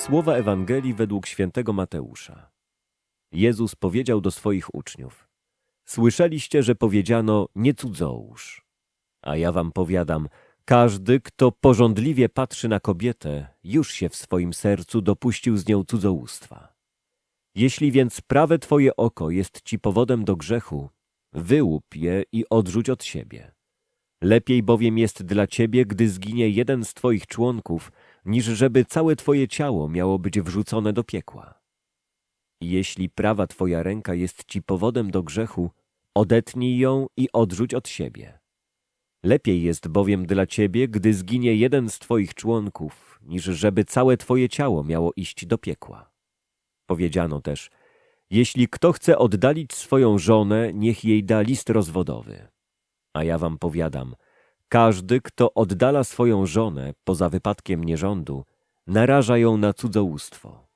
Słowa Ewangelii według świętego Mateusza. Jezus powiedział do swoich uczniów: Słyszeliście, że powiedziano: Nie cudzołóż. A ja wam powiadam: każdy, kto porządliwie patrzy na kobietę, już się w swoim sercu dopuścił z nią cudzołóstwa. Jeśli więc prawe twoje oko jest ci powodem do grzechu, wyłup je i odrzuć od siebie. Lepiej bowiem jest dla ciebie, gdy zginie jeden z twoich członków, niż żeby całe twoje ciało miało być wrzucone do piekła. Jeśli prawa twoja ręka jest ci powodem do grzechu, odetnij ją i odrzuć od siebie. Lepiej jest bowiem dla ciebie, gdy zginie jeden z twoich członków, niż żeby całe twoje ciało miało iść do piekła. Powiedziano też, jeśli kto chce oddalić swoją żonę, niech jej da list rozwodowy. A ja wam powiadam, każdy, kto oddala swoją żonę poza wypadkiem nierządu, naraża ją na cudzołóstwo.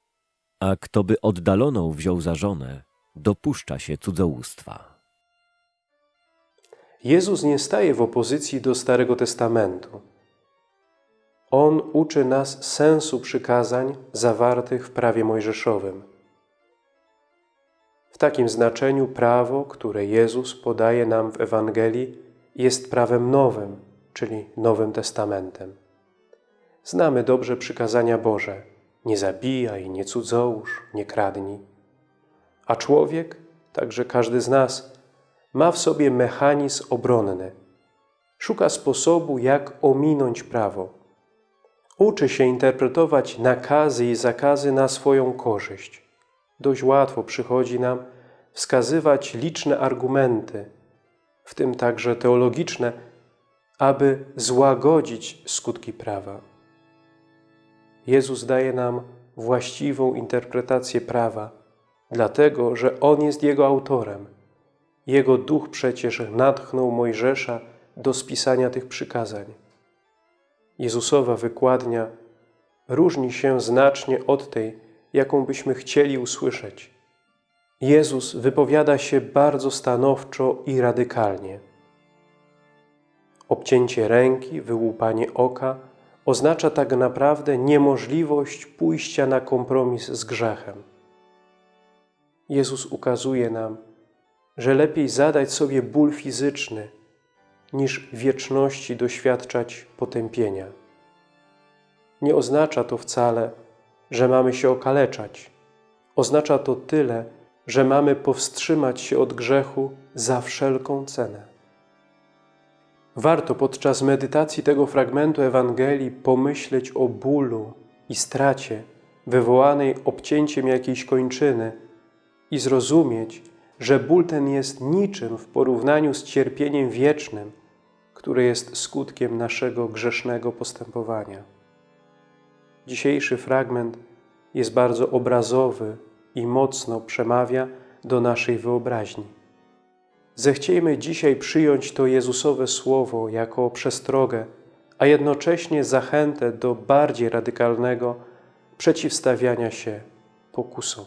A kto by oddaloną wziął za żonę, dopuszcza się cudzołóstwa. Jezus nie staje w opozycji do Starego Testamentu. On uczy nas sensu przykazań zawartych w prawie mojżeszowym. W takim znaczeniu prawo, które Jezus podaje nam w Ewangelii, jest prawem nowym, czyli Nowym Testamentem. Znamy dobrze przykazania Boże – nie zabijaj, nie cudzołóż, nie kradnij. A człowiek, także każdy z nas, ma w sobie mechanizm obronny. Szuka sposobu, jak ominąć prawo. Uczy się interpretować nakazy i zakazy na swoją korzyść. Dość łatwo przychodzi nam wskazywać liczne argumenty, w tym także teologiczne, aby złagodzić skutki prawa. Jezus daje nam właściwą interpretację prawa, dlatego, że On jest jego autorem. Jego duch przecież natchnął Mojżesza do spisania tych przykazań. Jezusowa wykładnia różni się znacznie od tej, jaką byśmy chcieli usłyszeć. Jezus wypowiada się bardzo stanowczo i radykalnie. Obcięcie ręki, wyłupanie oka – oznacza tak naprawdę niemożliwość pójścia na kompromis z grzechem. Jezus ukazuje nam, że lepiej zadać sobie ból fizyczny, niż wieczności doświadczać potępienia. Nie oznacza to wcale, że mamy się okaleczać. Oznacza to tyle, że mamy powstrzymać się od grzechu za wszelką cenę. Warto podczas medytacji tego fragmentu Ewangelii pomyśleć o bólu i stracie wywołanej obcięciem jakiejś kończyny i zrozumieć, że ból ten jest niczym w porównaniu z cierpieniem wiecznym, które jest skutkiem naszego grzesznego postępowania. Dzisiejszy fragment jest bardzo obrazowy i mocno przemawia do naszej wyobraźni. Zechciejmy dzisiaj przyjąć to Jezusowe Słowo jako przestrogę, a jednocześnie zachętę do bardziej radykalnego przeciwstawiania się pokusom.